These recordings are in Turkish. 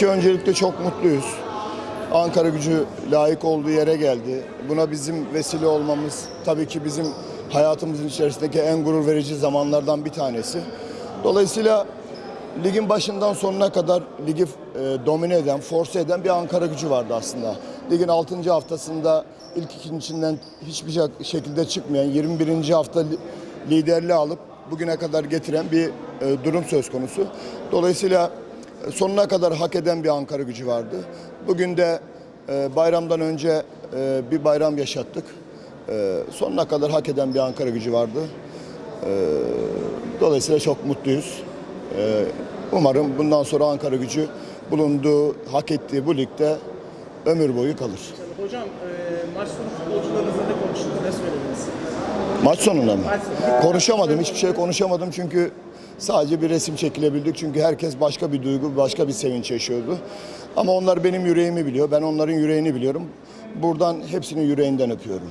ki öncelikle çok mutluyuz. Ankara gücü layık olduğu yere geldi. Buna bizim vesile olmamız tabii ki bizim hayatımızın içerisindeki en gurur verici zamanlardan bir tanesi. Dolayısıyla ligin başından sonuna kadar ligi e, domine eden, force eden bir Ankara gücü vardı aslında. Ligin 6. haftasında ilk ikincinden hiçbir şek- şekilde çıkmayan 21. hafta li- liderliği alıp bugüne kadar getiren bir e, durum söz konusu. Dolayısıyla sonuna kadar hak eden bir Ankara gücü vardı. Bugün de e, bayramdan önce e, bir bayram yaşattık. E, sonuna kadar hak eden bir Ankara gücü vardı. Dolayısıyla çok mutluyuz. Umarım bundan sonra Ankara gücü bulunduğu, hak ettiği bu ligde ömür boyu kalır. Hocam Maç sonunda mı? Konuşamadım, hiçbir şey konuşamadım çünkü sadece bir resim çekilebildik. Çünkü herkes başka bir duygu, başka bir sevinç yaşıyordu. Ama onlar benim yüreğimi biliyor, ben onların yüreğini biliyorum. Buradan hepsinin yüreğinden öpüyorum.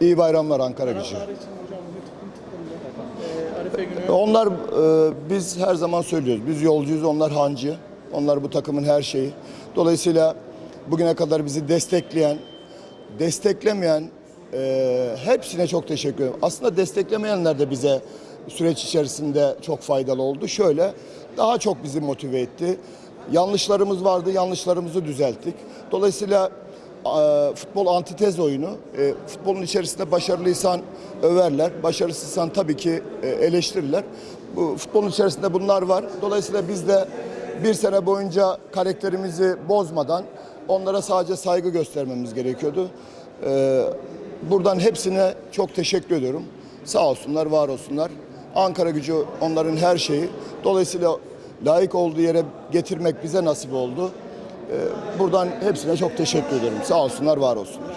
İyi bayramlar Ankara gücü. Onlar e, biz her zaman söylüyoruz. Biz yolcuyuz, onlar hancı. Onlar bu takımın her şeyi. Dolayısıyla bugüne kadar bizi destekleyen, desteklemeyen e, hepsine çok teşekkür ederim. Aslında desteklemeyenler de bize süreç içerisinde çok faydalı oldu. Şöyle daha çok bizi motive etti. Yanlışlarımız vardı, yanlışlarımızı düzelttik. Dolayısıyla e, futbol antitez oyunu. E, futbolun içerisinde başarılıysan överler, başarısızsan tabii ki e, eleştirirler. Bu futbolun içerisinde bunlar var. Dolayısıyla biz de bir sene boyunca karakterimizi bozmadan onlara sadece saygı göstermemiz gerekiyordu. E, buradan hepsine çok teşekkür ediyorum. Sağ olsunlar, var olsunlar. Ankara gücü onların her şeyi. Dolayısıyla layık olduğu yere getirmek bize nasip oldu. Buradan hepsine çok teşekkür ederim. Sağ olsunlar, var olsunlar.